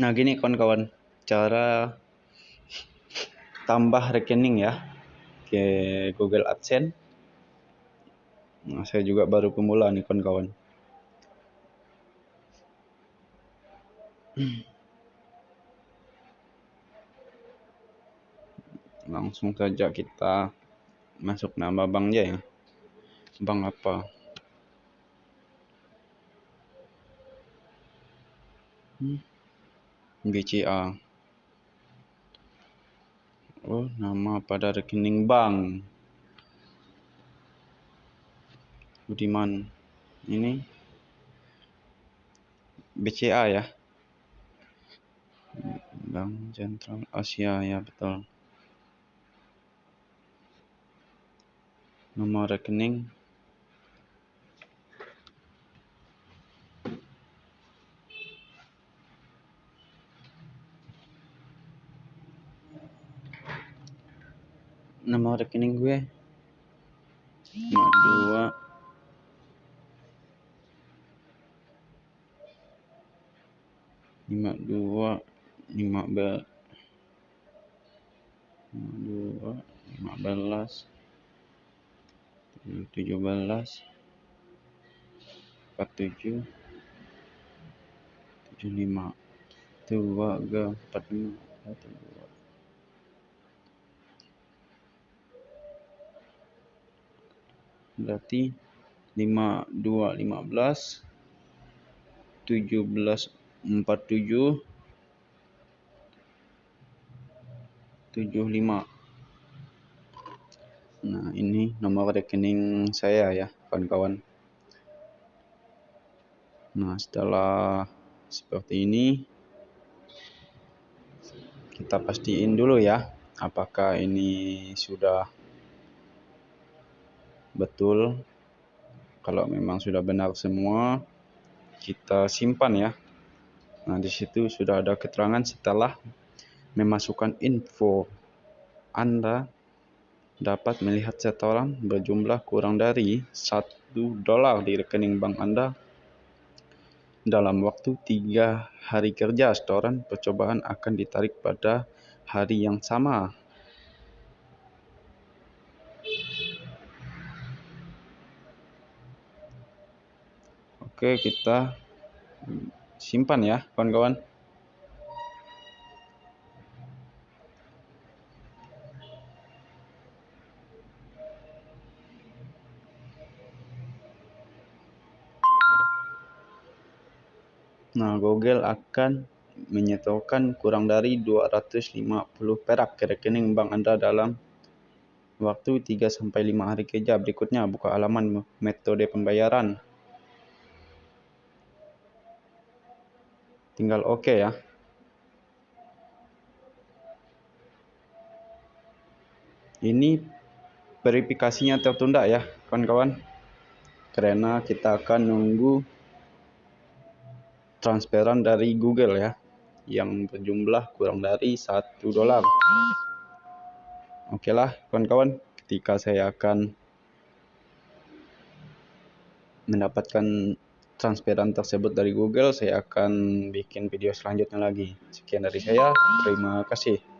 Nah, gini kawan-kawan, cara tambah rekening ya ke Google AdSense. Nah, saya juga baru pemula nih kawan-kawan. Langsung saja kita masuk nama banknya ya. Bank apa? Hmm. BCA. Oh, nama pada rekening bank. Budiman. Ini BCA ya. Bank Sentral Asia ya betul. Nomor rekening nomor rekening gue. Lima dua. Lima dua lima belas lima dua lima belas tujuh belas empat tujuh tujuh lima dua empat lima berarti 52 15 17 47 75 nah ini nomor rekening saya ya kawan-kawan. Nah setelah seperti ini kita pastiin dulu ya apakah ini sudah betul. Kalau memang sudah benar semua kita simpan ya. Nah di situ sudah ada keterangan setelah memasukkan info Anda dapat melihat setoran berjumlah kurang dari satu dolar di rekening bank Anda dalam waktu tiga hari kerja. Setoran percobaan akan ditarik pada hari yang sama Oke, kita simpan ya, kawan-kawan. Nah, Google akan menyetorkan kurang dari 250 perak ke rekening bank Anda dalam waktu 3 sampai 5 hari kerja. Berikutnya buka halaman metode pembayaran. Tinggal oke okay ya. Ini verifikasinya tertunda ya kawan-kawan. Karena kita akan nunggu transferan dari Google ya yang berjumlah kurang dari satu dolar. Oke okay lah kawan-kawan ketika saya akan mendapatkan transferan tersebut dari Google, saya akan bikin video selanjutnya lagi. Sekian dari saya, terima kasih.